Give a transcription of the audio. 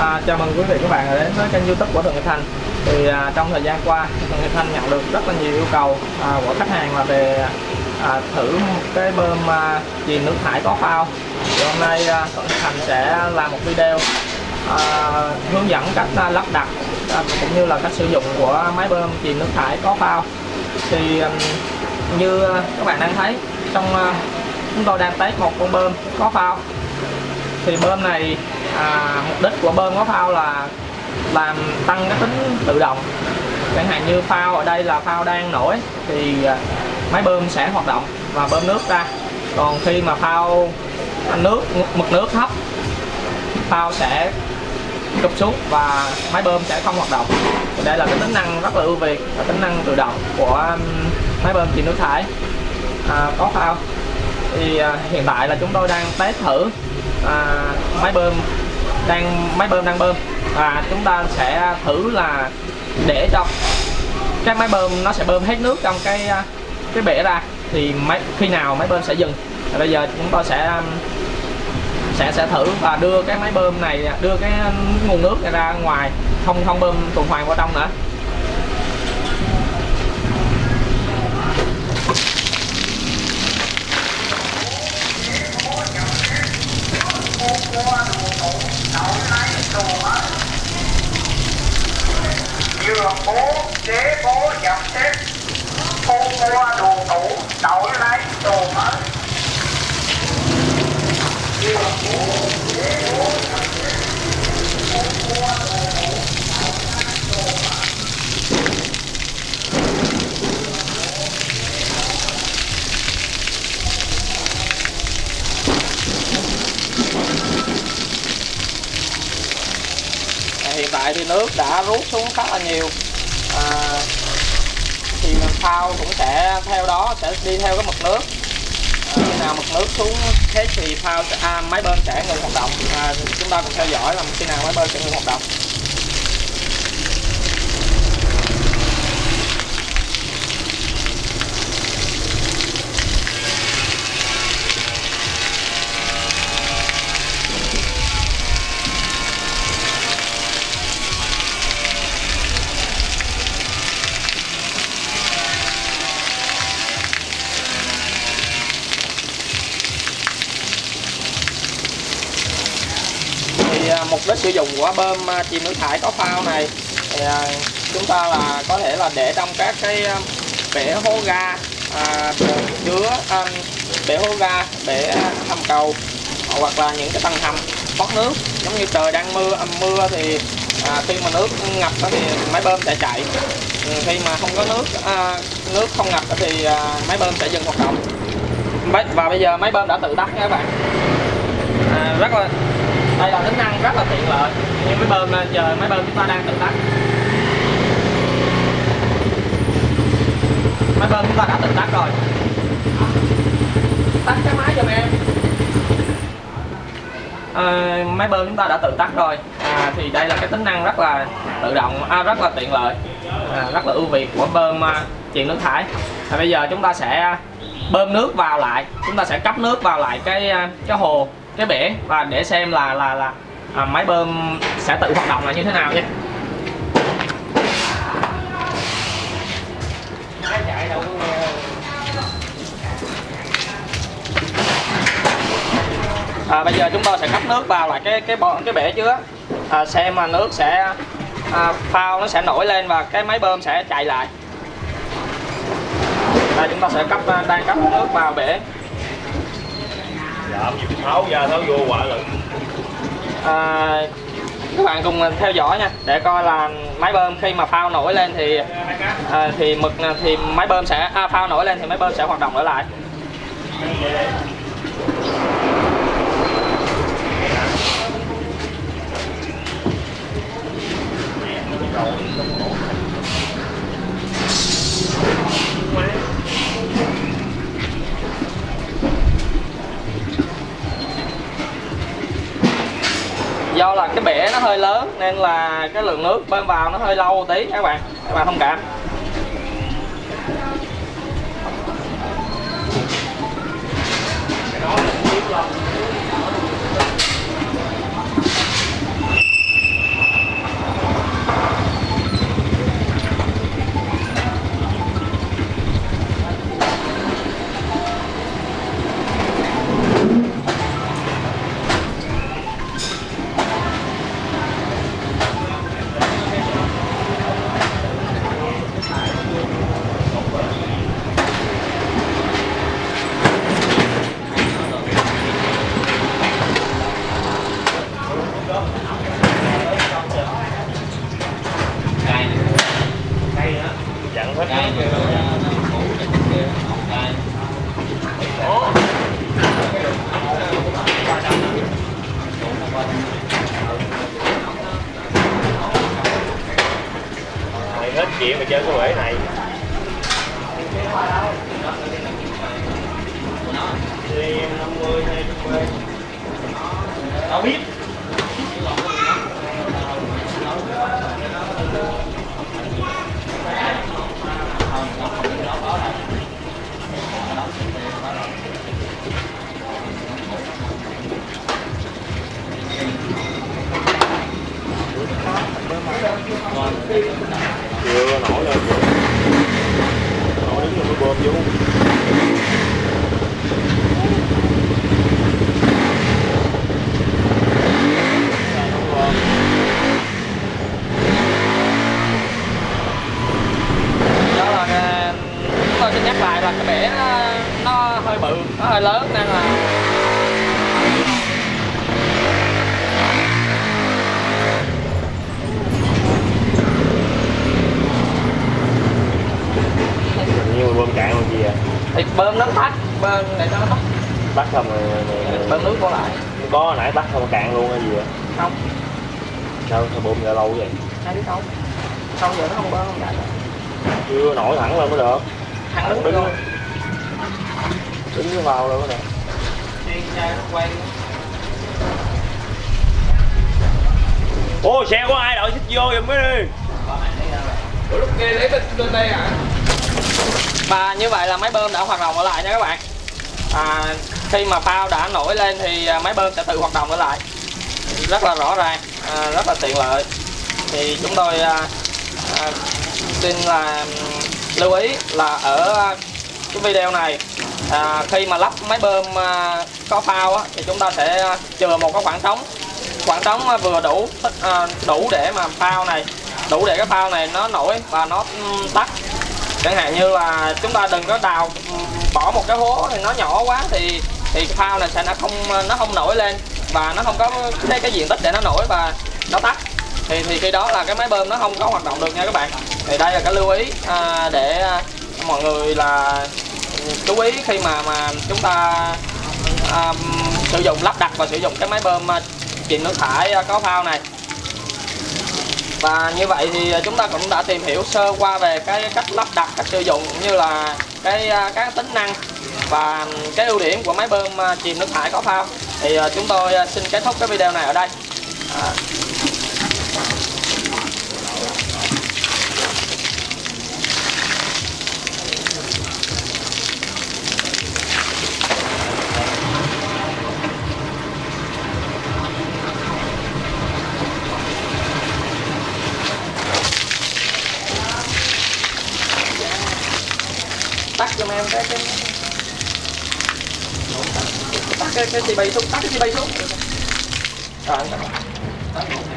À, chào mừng quý vị các bạn đến với kênh youtube của Thượng Nghiệp Thành. Thì à, trong thời gian qua Thượng Nghiệp Thành nhận được rất là nhiều yêu cầu à, của khách hàng là về à, thử một cái bơm à, chìm nước thải có phao. Thì hôm nay à, Thường Nghiệp Thành sẽ làm một video à, hướng dẫn cách à, lắp đặt à, cũng như là cách sử dụng của máy bơm chìm nước thải có phao. Thì à, như các bạn đang thấy trong à, chúng tôi đang test một con bơm có phao. Thì bơm này à, mục đích của bơm có phao là làm tăng cái tính tự động. Chẳng hạn như phao ở đây là phao đang nổi thì à, máy bơm sẽ hoạt động và bơm nước ra. Còn khi mà phao nước mực nước thấp phao sẽ cụp xuống và máy bơm sẽ không hoạt động. Thì đây là cái tính năng rất là ưu việt và tính năng tự động của máy bơm chìm nước thải. À, có phao. Thì à, hiện tại là chúng tôi đang test thử à, máy bơm đang máy bơm đang bơm. Và chúng ta sẽ thử là để cho cái máy bơm nó sẽ bơm hết nước trong cái cái bể ra. Thì máy khi nào máy bơm sẽ dừng. Và bây giờ chúng tôi sẽ sẽ sẽ thử và đưa cái máy bơm này đưa cái nguồn nước này ra ngoài. Không không bơm tuần hoàn vào trong nữa. Giường bố ghế bố dập xếp thu mua đồ cũ, đổi lấy đồ mới giường bố tại thì nước đã rút xuống khá là nhiều. À, thì phao cũng sẽ theo đó sẽ đi theo cái mực nước. À, khi nào mực nước xuống hết thì phao sẽ, à, máy bơm sẽ ngừng hoạt động. À, chúng ta cùng theo dõi là khi nào máy bơm sẽ ngừng hoạt động. Sử dụng của bơm à, chìm nước thải có phao này. Thì à, chúng ta là có thể là để trong các cái à, bể hố ga à, chứa à, bể hố ga bể hầm cầu hoặc là những cái tầng hầm thoát nước. Giống như trời đang mưa âm mưa thì à, khi mà nước ngập thì máy bơm sẽ chạy. Ừ, khi mà không có nước à, nước không ngập thì à, máy bơm sẽ dừng hoạt động. Và bây giờ máy bơm đã tự tắt nha các bạn. À, rất là đây là tính năng rất là tiện lợi. Như máy bơm à, giờ máy bơm chúng ta đang tự tắt. Máy bơm chúng ta đã tự tắt rồi. Tắt cái máy giùm em à, máy bơm chúng ta đã tự tắt rồi. À, thì đây là cái tính năng rất là tự động à, rất là tiện lợi. À, rất là ưu việt của bơm à, nước thải. À, bây giờ chúng ta sẽ bơm nước vào lại. Chúng ta sẽ cấp nước vào lại cái à, cái hồ cái bể và để xem là là là à, máy bơm sẽ tự hoạt động là như thế nào nhé. À, bây giờ chúng tôi sẽ cấp nước vào lại cái cái bồn cái bể chứa à, xem mà nước sẽ à, phao nó sẽ nổi lên và cái máy bơm sẽ chạy lại. Đây chúng ta sẽ cấp à, đang cấp nước vào bể làm gì? Tháo ra tháo vô quả lận à, các bạn cùng theo dõi nha để coi là máy bơm khi mà phao nổi lên thì à, thì mực à, thì máy bơm sẽ à, phao nổi lên thì máy bơm sẽ hoạt động trở lại. do nên là cái lượng nước bơm vào nó hơi lâu tí các bạn. Các bạn thông cảm. Chuyện mà chơi cái bể này. Thì em 50 hay 50 tao biết. chưa nổi lên chưa nổi đứng rồi mới bơm vô đó là cái- chúng tôi xin nhắc lại là cái bể nó, nó hơi bự nó hơi lớn nên là nhưng mà bơm cạn còn gì à thì bơm nó tắt bơm để cho nó tắt tắt không rồi, rồi, bơm nước qua lại. Có nãy tắt không cạn luôn hay gì à không. Sao sao bơm ra lâu vậy? Ai biết không. Xong giờ nó không bơm không chạy chưa nổi thẳng lên mới được. Thằng đứng đứng luôn. đứng vào luôn mới được. Trai nó quay ô xe của ai? Đợi xích vô giùm cái đi. Ủa, lúc kia lấy bên đây hả và như vậy là máy bơm đã hoạt động trở lại nha các bạn. À, khi mà phao đã nổi lên thì à, máy bơm sẽ tự hoạt động trở lại. Rất là rõ ràng à, rất là tiện lợi. Thì chúng tôi à, à, xin là lưu ý là ở cái video này à, khi mà lắp máy bơm à, có phao á, thì chúng ta sẽ à, chừa một cái khoảng trống. Khoảng trống à, vừa đủ à, đủ để mà phao này đủ để cái phao này nó nổi và nó tắt chẳng hạn như là chúng ta đừng có đào ừ, bỏ một cái hố thì nó nhỏ quá thì thì phao này sẽ nó không nó không nổi lên và nó không có cái, cái diện tích để nó nổi và nó tắt. Thì thì khi đó là cái máy bơm nó không có hoạt động được nha các bạn. Thì đây là cái lưu ý à, để mọi người là chú ý khi mà mà chúng ta à, sử dụng lắp đặt và sử dụng cái máy bơm à, chìm nước thải à, có phao này và như vậy thì chúng ta cũng đã tìm hiểu sơ qua về cái cách lắp đặt cách sử dụng cũng như là cái à, các tính năng và cái ưu điểm của máy bơm à, chìm nước thải có phao. Thì à, chúng tôi xin kết thúc cái video này ở đây. À, giùm em cái cái tắt cái cái chị bay xuống, tắt cái chị bay xuống. Rồi